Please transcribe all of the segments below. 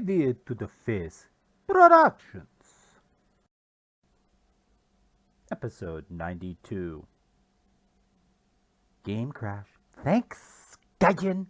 To the Face Productions. Episode 92 Game Crash. Thanks, Gaijin.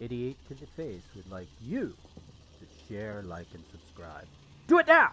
Idiot to the Face would like you to share, like, and subscribe. Do it now!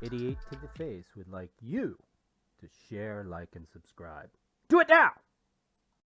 Idiot to the Face would like you to share, like, and subscribe. Do it now!